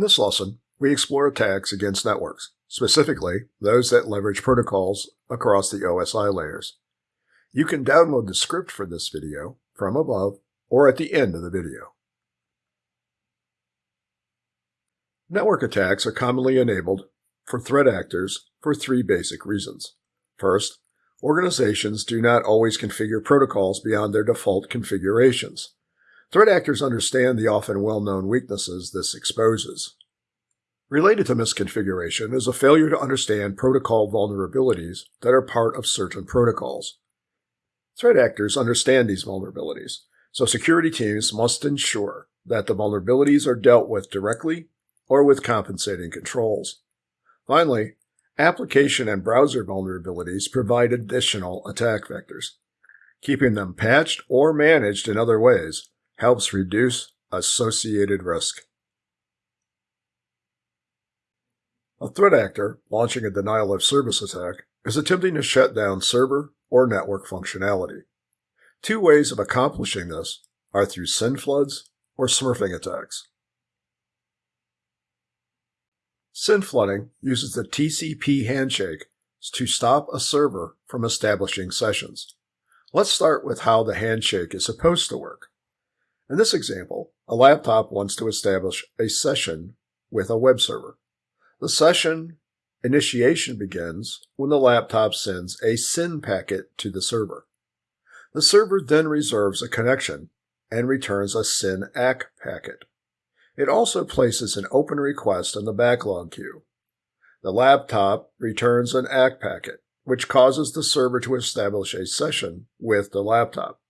In this lesson, we explore attacks against networks, specifically those that leverage protocols across the OSI layers. You can download the script for this video from above or at the end of the video. Network attacks are commonly enabled for threat actors for three basic reasons. First, organizations do not always configure protocols beyond their default configurations. Threat actors understand the often well-known weaknesses this exposes. Related to misconfiguration is a failure to understand protocol vulnerabilities that are part of certain protocols. Threat actors understand these vulnerabilities, so security teams must ensure that the vulnerabilities are dealt with directly or with compensating controls. Finally, application and browser vulnerabilities provide additional attack vectors. Keeping them patched or managed in other ways helps reduce associated risk. A threat actor launching a denial of service attack is attempting to shut down server or network functionality. Two ways of accomplishing this are through SYN floods or smurfing attacks. SYN flooding uses the TCP handshake to stop a server from establishing sessions. Let's start with how the handshake is supposed to work. In this example, a laptop wants to establish a session with a web server. The session initiation begins when the laptop sends a SYN packet to the server. The server then reserves a connection and returns a SYN ACK packet. It also places an open request in the backlog queue. The laptop returns an ACK packet, which causes the server to establish a session with the laptop.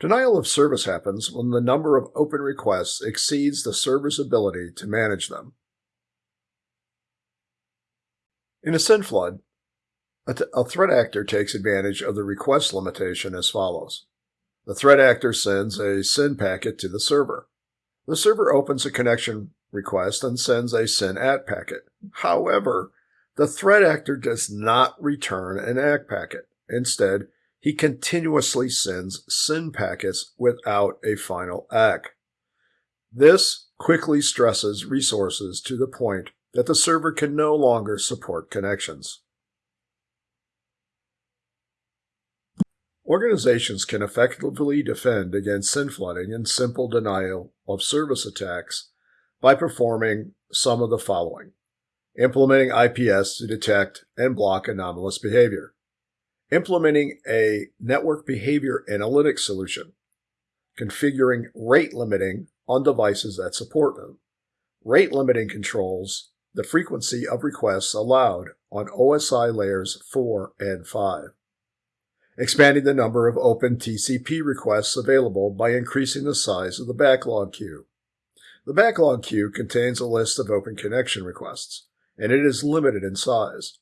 Denial of service happens when the number of open requests exceeds the server's ability to manage them. In a SYN flood, a, a threat actor takes advantage of the request limitation as follows. The threat actor sends a SYN packet to the server. The server opens a connection request and sends a SYN ACK packet. However, the threat actor does not return an ACK packet. Instead, he continuously sends SYN packets without a final ACK. This quickly stresses resources to the point that the server can no longer support connections. Organizations can effectively defend against SYN flooding and simple denial of service attacks by performing some of the following. Implementing IPS to detect and block anomalous behavior implementing a network behavior analytics solution, configuring rate limiting on devices that support them. Rate limiting controls the frequency of requests allowed on OSI layers 4 and 5. Expanding the number of open TCP requests available by increasing the size of the backlog queue. The backlog queue contains a list of open connection requests, and it is limited in size.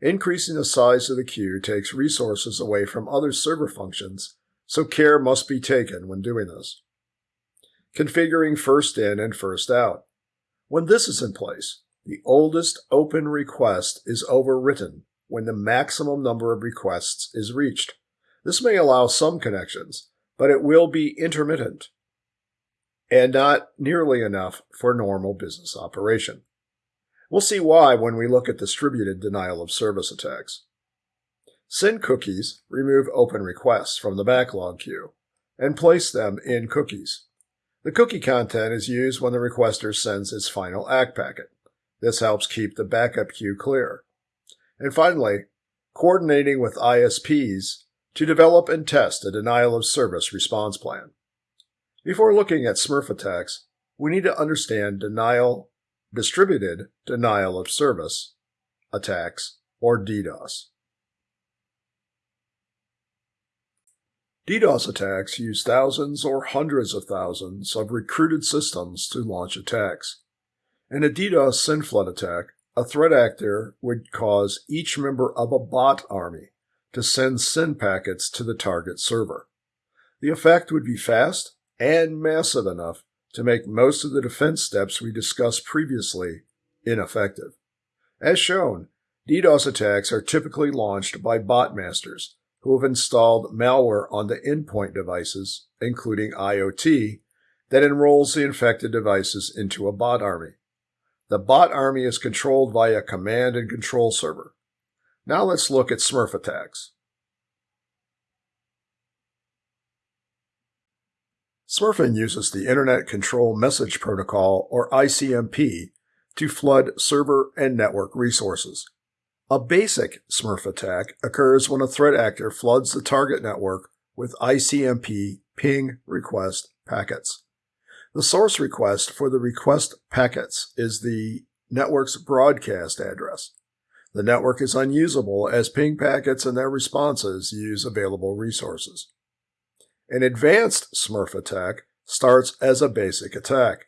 Increasing the size of the queue takes resources away from other server functions, so care must be taken when doing this. Configuring first in and first out. When this is in place, the oldest open request is overwritten when the maximum number of requests is reached. This may allow some connections, but it will be intermittent and not nearly enough for normal business operation. We'll see why when we look at distributed denial of service attacks. SYN cookies remove open requests from the backlog queue and place them in cookies. The cookie content is used when the requester sends its final ACK packet. This helps keep the backup queue clear. And finally, coordinating with ISPs to develop and test a denial of service response plan. Before looking at Smurf attacks, we need to understand denial distributed denial of service attacks, or DDoS. DDoS attacks use thousands or hundreds of thousands of recruited systems to launch attacks. In a DDoS SYN flood attack, a threat actor would cause each member of a bot army to send SYN packets to the target server. The effect would be fast and massive enough to make most of the defense steps we discussed previously ineffective. As shown, DDoS attacks are typically launched by bot masters who have installed malware on the endpoint devices, including IoT, that enrolls the infected devices into a bot army. The bot army is controlled via a command and control server. Now let's look at Smurf attacks. Smurfing uses the Internet Control Message Protocol, or ICMP, to flood server and network resources. A basic Smurf attack occurs when a threat actor floods the target network with ICMP ping request packets. The source request for the request packets is the network's broadcast address. The network is unusable as ping packets and their responses use available resources. An advanced Smurf attack starts as a basic attack,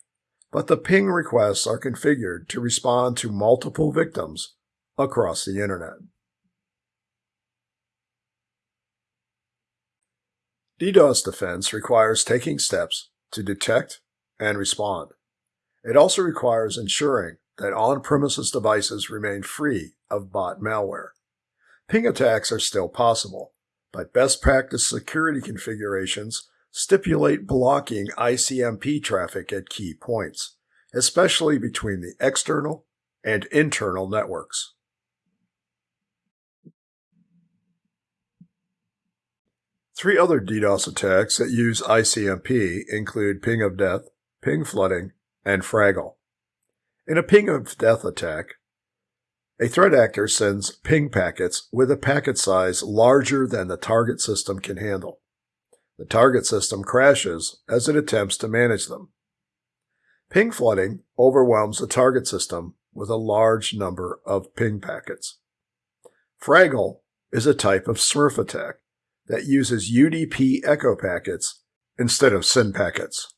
but the ping requests are configured to respond to multiple victims across the Internet. DDoS defense requires taking steps to detect and respond. It also requires ensuring that on-premises devices remain free of bot malware. Ping attacks are still possible, but best practice security configurations stipulate blocking ICMP traffic at key points, especially between the external and internal networks. Three other DDoS attacks that use ICMP include ping of death, ping flooding, and Fraggle. In a ping of death attack, a threat actor sends ping packets with a packet size larger than the target system can handle. The target system crashes as it attempts to manage them. Ping flooding overwhelms the target system with a large number of ping packets. Fraggle is a type of Smurf attack that uses UDP echo packets instead of SYN packets.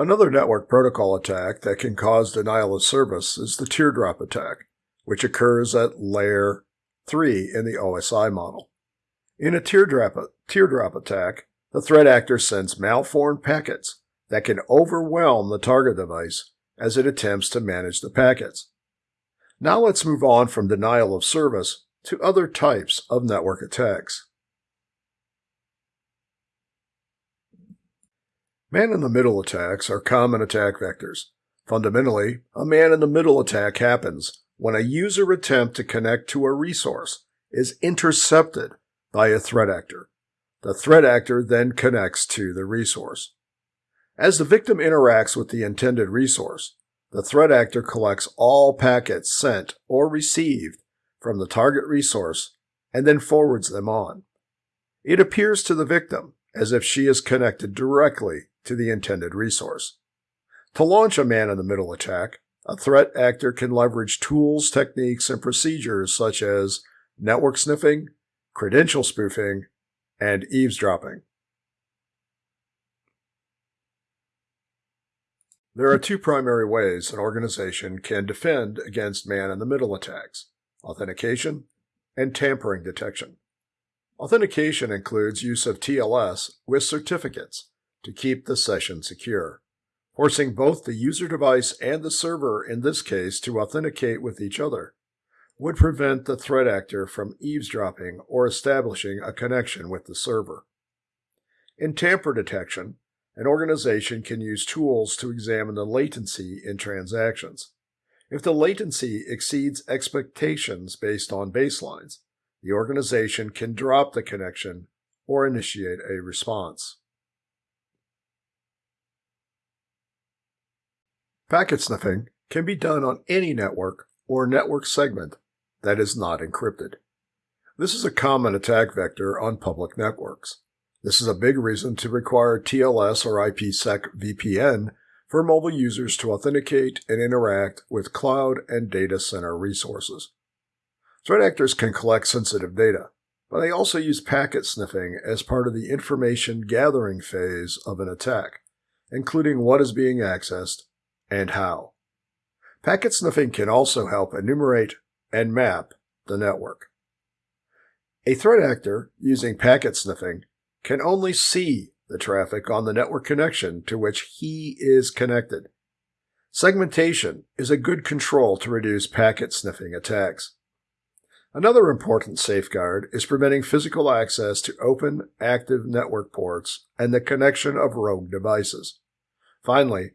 Another network protocol attack that can cause denial of service is the teardrop attack, which occurs at layer 3 in the OSI model. In a teardrop, teardrop attack, the threat actor sends malformed packets that can overwhelm the target device as it attempts to manage the packets. Now let's move on from denial of service to other types of network attacks. Man-in-the-middle attacks are common attack vectors. Fundamentally, a man-in-the-middle attack happens when a user attempt to connect to a resource is intercepted by a threat actor. The threat actor then connects to the resource. As the victim interacts with the intended resource, the threat actor collects all packets sent or received from the target resource and then forwards them on. It appears to the victim as if she is connected directly to the intended resource. To launch a man-in-the-middle attack, a threat actor can leverage tools, techniques, and procedures such as network sniffing, credential spoofing, and eavesdropping. There are two primary ways an organization can defend against man-in-the-middle attacks, authentication and tampering detection. Authentication includes use of TLS with certificates to keep the session secure, forcing both the user device and the server in this case to authenticate with each other would prevent the threat actor from eavesdropping or establishing a connection with the server. In tamper detection, an organization can use tools to examine the latency in transactions. If the latency exceeds expectations based on baselines, the organization can drop the connection or initiate a response. Packet sniffing can be done on any network or network segment that is not encrypted. This is a common attack vector on public networks. This is a big reason to require TLS or IPsec VPN for mobile users to authenticate and interact with cloud and data center resources. Threat actors can collect sensitive data, but they also use packet sniffing as part of the information gathering phase of an attack, including what is being accessed and how. Packet sniffing can also help enumerate and map the network. A threat actor using packet sniffing can only see the traffic on the network connection to which he is connected. Segmentation is a good control to reduce packet sniffing attacks. Another important safeguard is preventing physical access to open, active network ports and the connection of rogue devices. Finally,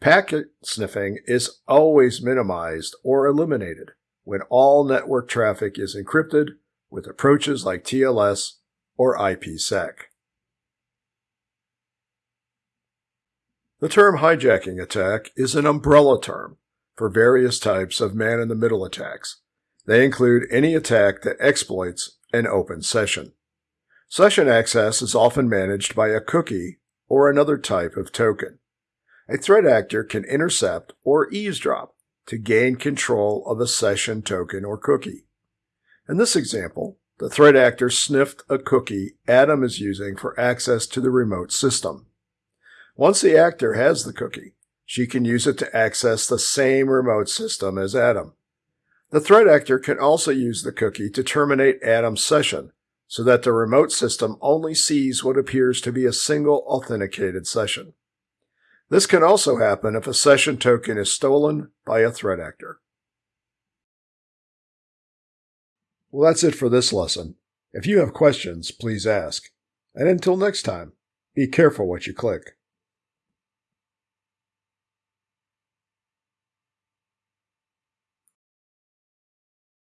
packet sniffing is always minimized or eliminated when all network traffic is encrypted with approaches like TLS or IPsec. The term hijacking attack is an umbrella term for various types of man in the middle attacks. They include any attack that exploits an open session. Session access is often managed by a cookie or another type of token. A threat actor can intercept or eavesdrop to gain control of a session token or cookie. In this example, the threat actor sniffed a cookie Adam is using for access to the remote system. Once the actor has the cookie, she can use it to access the same remote system as Adam. The threat actor can also use the cookie to terminate Adam's session so that the remote system only sees what appears to be a single authenticated session. This can also happen if a session token is stolen by a threat actor. Well, that's it for this lesson. If you have questions, please ask. And until next time, be careful what you click.